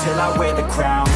till I wear the crown.